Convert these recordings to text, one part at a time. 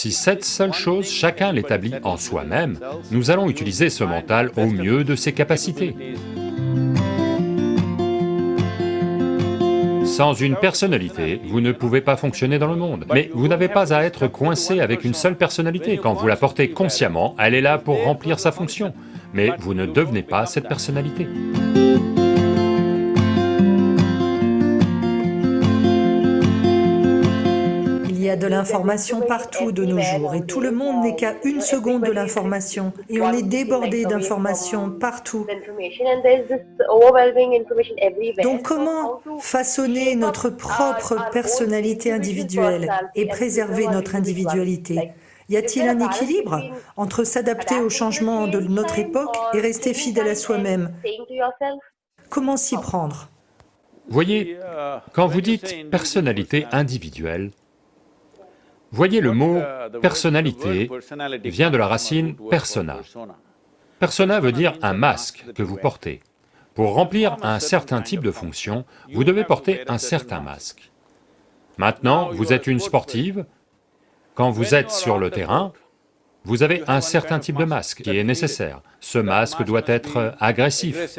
Si cette seule chose, chacun l'établit en soi-même, nous allons utiliser ce mental au mieux de ses capacités. Sans une personnalité, vous ne pouvez pas fonctionner dans le monde. Mais vous n'avez pas à être coincé avec une seule personnalité. Quand vous la portez consciemment, elle est là pour remplir sa fonction. Mais vous ne devenez pas cette personnalité. De l'information partout de nos jours. Et tout le monde n'est qu'à une seconde de l'information. Et on est débordé d'informations partout. Donc comment façonner notre propre personnalité individuelle et préserver notre individualité? Y a-t-il un équilibre entre s'adapter aux changements de notre époque et rester fidèle à soi-même? Comment s'y prendre? Voyez, quand vous dites personnalité individuelle, Voyez le mot personnalité vient de la racine persona. Persona veut dire un masque que vous portez. Pour remplir un certain type de fonction, vous devez porter un certain masque. Maintenant, vous êtes une sportive, quand vous êtes sur le terrain, vous avez un certain type de masque qui est nécessaire. Ce masque doit être agressif,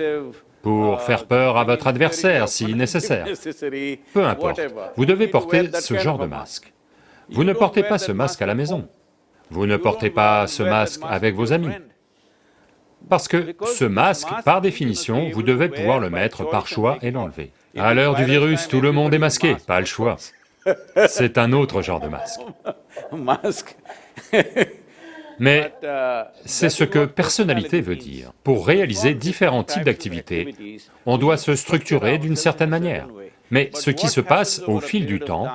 pour faire peur à votre adversaire si nécessaire. Peu importe, vous devez porter ce genre de masque. Vous ne portez pas ce masque à la maison, vous ne portez pas ce masque avec vos amis. Parce que ce masque, par définition, vous devez pouvoir le mettre par choix et l'enlever. À l'heure du virus, tout le monde est masqué, pas le choix. C'est un autre genre de masque. Mais c'est ce que personnalité veut dire. Pour réaliser différents types d'activités, on doit se structurer d'une certaine manière. Mais ce qui se passe au fil du temps,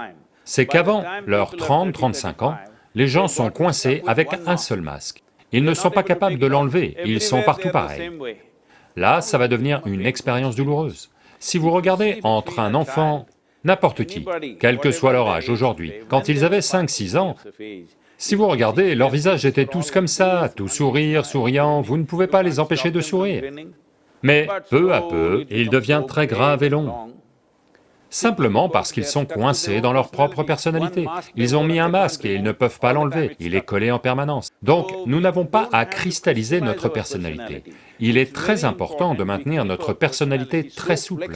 c'est qu'avant leurs 30-35 ans, les gens sont coincés avec un seul masque. Ils ne sont pas capables de l'enlever, ils sont partout pareils. Là, ça va devenir une expérience douloureuse. Si vous regardez entre un enfant, n'importe qui, quel que soit leur âge aujourd'hui, quand ils avaient 5-6 ans, si vous regardez, leurs visages étaient tous comme ça, tout sourire, souriant, vous ne pouvez pas les empêcher de sourire. Mais peu à peu, il devient très grave et long simplement parce qu'ils sont coincés dans leur propre personnalité. Ils ont mis un masque et ils ne peuvent pas l'enlever, il est collé en permanence. Donc, nous n'avons pas à cristalliser notre personnalité. Il est très important de maintenir notre personnalité très souple.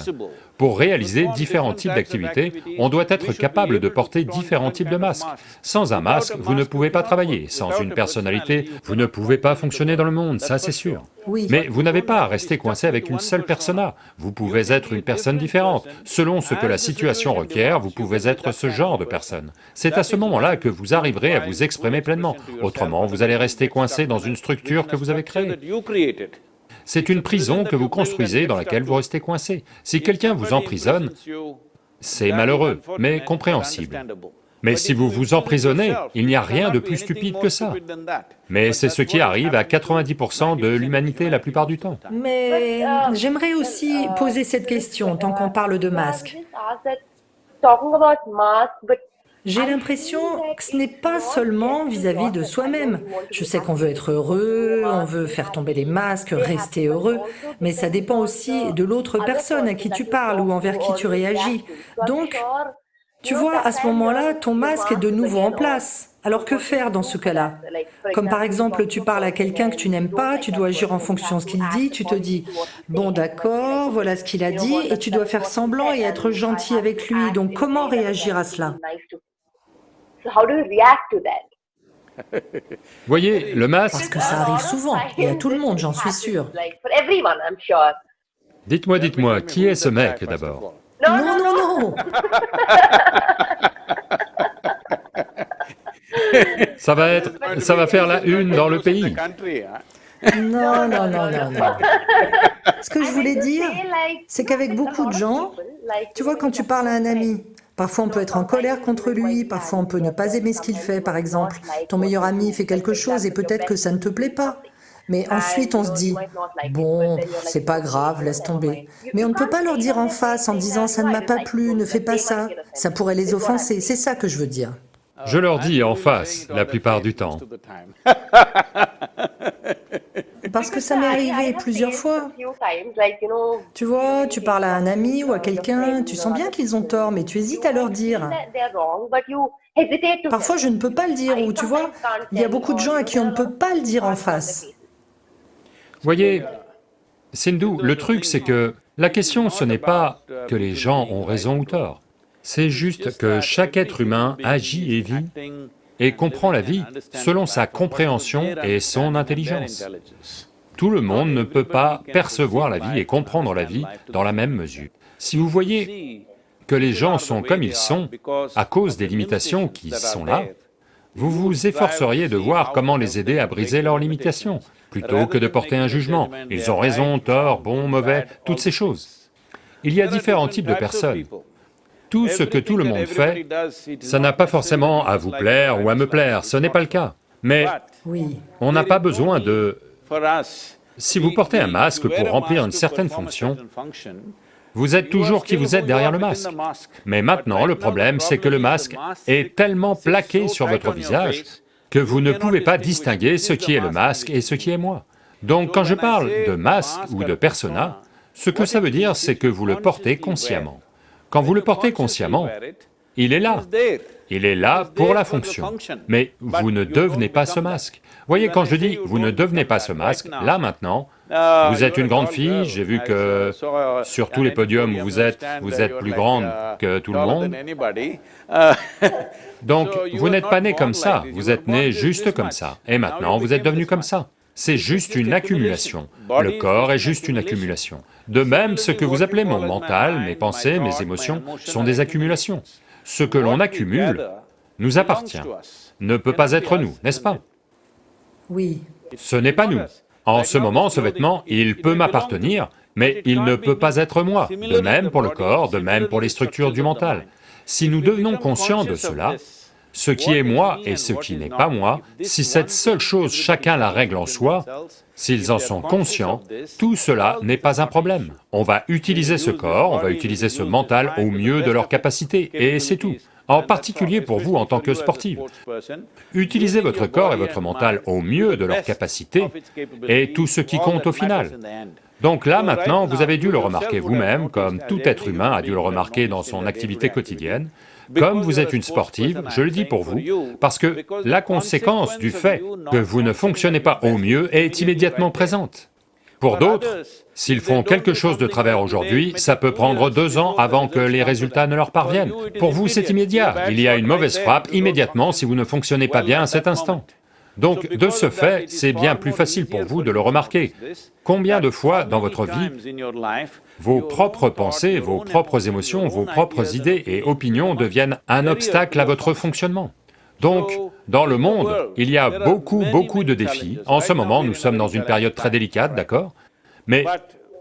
Pour réaliser différents types d'activités, on doit être capable de porter différents types de masques. Sans un masque, vous ne pouvez pas travailler, sans une personnalité, vous ne pouvez pas fonctionner dans le monde, ça c'est sûr. Mais vous n'avez pas à rester coincé avec une seule persona, vous pouvez être une personne différente. Selon ce que la situation requiert, vous pouvez être ce genre de personne. C'est à ce moment-là que vous arriverez à vous exprimer pleinement, autrement vous allez rester coincé dans une structure que vous avez créée. C'est une prison que vous construisez dans laquelle vous restez coincé. Si quelqu'un vous emprisonne, c'est malheureux, mais compréhensible. Mais si vous vous emprisonnez, il n'y a rien de plus stupide que ça. Mais c'est ce qui arrive à 90% de l'humanité la plupart du temps. Mais j'aimerais aussi poser cette question, tant qu'on parle de masque. J'ai l'impression que ce n'est pas seulement vis-à-vis de soi-même. Je sais qu'on veut être heureux, on veut faire tomber les masques, rester heureux, mais ça dépend aussi de l'autre personne à qui tu parles ou envers qui tu réagis. Donc, tu vois, à ce moment-là, ton masque est de nouveau en place. Alors que faire dans ce cas-là? Comme par exemple, tu parles à quelqu'un que tu n'aimes pas, tu dois agir en fonction de ce qu'il dit, tu te dis, bon d'accord, voilà ce qu'il a dit, et tu dois faire semblant et être gentil avec lui. Donc comment réagir à cela? Voyez, le masque... Parce que ça arrive souvent, et à tout le monde, j'en suis sûr. Dites-moi, dites-moi, qui est ce mec d'abord? Non, non, non Ça va être... ça va faire la une dans le pays. Non, non, non, non, non. Ce que je voulais dire, c'est qu'avec beaucoup de gens, tu vois, quand tu parles à un ami, Parfois, on peut être en colère contre lui, parfois on peut ne pas aimer ce qu'il fait, par exemple. Ton meilleur ami fait quelque chose et peut-être que ça ne te plaît pas. Mais ensuite, on se dit, bon, c'est pas grave, laisse tomber. Mais on ne peut pas leur dire en face en disant, ça ne m'a pas plu, ne fais pas ça. Ça pourrait les offenser, c'est ça que je veux dire. Je leur dis en face, la plupart du temps. Parce que ça m'est arrivé plusieurs fois. Tu vois, tu parles à un ami ou à quelqu'un, tu sens bien qu'ils ont tort, mais tu hésites à leur dire. Parfois, je ne peux pas le dire, ou tu vois, il y a beaucoup de gens à qui on ne peut pas le dire en face. Voyez, Sindhu, le truc c'est que la question ce n'est pas que les gens ont raison ou tort, c'est juste que chaque être humain agit et vit et comprend la vie selon sa compréhension et son intelligence. Tout le monde ne peut pas percevoir la vie et comprendre la vie dans la même mesure. Si vous voyez que les gens sont comme ils sont à cause des limitations qui sont là, vous vous efforceriez de voir comment les aider à briser leurs limitations, plutôt que de porter un jugement. Ils ont raison, tort, bon, mauvais, toutes ces choses. Il y a différents types de personnes. Tout ce que tout le monde fait, ça n'a pas forcément à vous plaire ou à me plaire, ce n'est pas le cas. Mais on n'a pas besoin de... Si vous portez un masque pour remplir une certaine fonction, vous êtes toujours qui vous êtes derrière le masque. Mais maintenant, le problème, c'est que le masque est tellement plaqué sur votre visage que vous ne pouvez pas distinguer ce qui est le masque et ce qui est moi. Donc quand je parle de masque ou de persona, ce que ça veut dire, c'est que vous le portez consciemment. Quand vous le portez consciemment, il est là, il est là pour la fonction, mais vous ne devenez pas ce masque. Voyez, quand je dis « vous ne devenez pas ce masque », là maintenant, vous êtes une grande fille, j'ai vu que sur tous les podiums où vous êtes, vous êtes plus grande que tout le monde. Donc, vous n'êtes pas né comme ça, vous êtes né juste comme ça, et maintenant vous êtes devenu comme ça. C'est juste une accumulation. Le corps est juste une accumulation. De même, ce que vous appelez mon mental, mes pensées, mes émotions, sont des accumulations. Ce que l'on accumule nous appartient, ne peut pas être nous, n'est-ce pas? Oui. Ce n'est pas nous. En ce moment, ce vêtement, il peut m'appartenir, mais il ne peut pas être moi. De même pour le corps, de même pour les structures du mental. Si nous devenons conscients de cela, ce qui est moi et ce qui n'est pas moi, si cette seule chose chacun la règle en soi, s'ils en sont conscients, tout cela n'est pas un problème. On va utiliser ce corps, on va utiliser ce mental au mieux de leur capacité, et c'est tout. En particulier pour vous en tant que sportive. Utilisez votre corps et votre mental au mieux de leur capacité, et tout ce qui compte au final. Donc là, maintenant, vous avez dû le remarquer vous-même, comme tout être humain a dû le remarquer dans son activité quotidienne, comme vous êtes une sportive, je le dis pour vous, parce que la conséquence du fait que vous ne fonctionnez pas au mieux est immédiatement présente. Pour d'autres, s'ils font quelque chose de travers aujourd'hui, ça peut prendre deux ans avant que les résultats ne leur parviennent. Pour vous, c'est immédiat, il y a une mauvaise frappe immédiatement si vous ne fonctionnez pas bien à cet instant. Donc, de ce fait, c'est bien plus facile pour vous de le remarquer. Combien de fois dans votre vie, vos propres pensées, vos propres émotions, vos propres idées et opinions deviennent un obstacle à votre fonctionnement. Donc, dans le monde, il y a beaucoup, beaucoup de défis. En ce moment, nous sommes dans une période très délicate, d'accord? Mais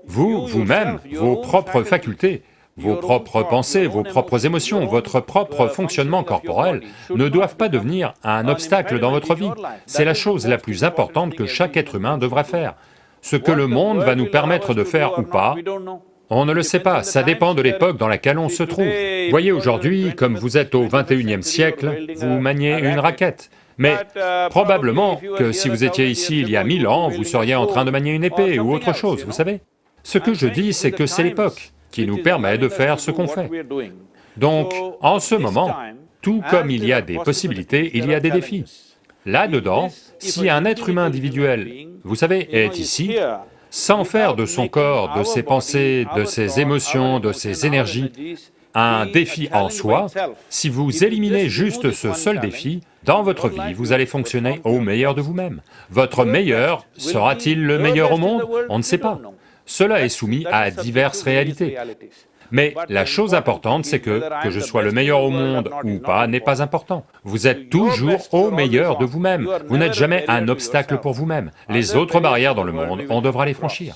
vous, vous-même, vos propres facultés, vos propres pensées, vos propres émotions, votre propre fonctionnement corporel ne doivent pas devenir un obstacle dans votre vie. C'est la chose la plus importante que chaque être humain devrait faire. Ce que le monde va nous permettre de faire ou pas, on ne le sait pas, ça dépend de l'époque dans laquelle on se trouve. Voyez, aujourd'hui, comme vous êtes au 21e siècle, vous maniez une raquette. Mais probablement que si vous étiez ici il y a mille ans, vous seriez en train de manier une épée ou autre chose, vous savez Ce que je dis, c'est que c'est l'époque qui nous permet de faire ce qu'on fait. Donc, en ce moment, tout comme il y a des possibilités, il y a des défis. Là-dedans, si un être humain individuel, vous savez, est ici, sans faire de son corps, de ses pensées, de ses émotions, de ses énergies, un défi en soi, si vous éliminez juste ce seul défi, dans votre vie, vous allez fonctionner au meilleur de vous-même. Votre meilleur sera-t-il le meilleur au monde? On ne sait pas. Cela est soumis à diverses réalités. Mais la chose importante, c'est que, que je sois le meilleur au monde ou pas, n'est pas important. Vous êtes toujours au meilleur de vous-même, vous n'êtes jamais un obstacle pour vous-même. Les autres barrières dans le monde, on devra les franchir.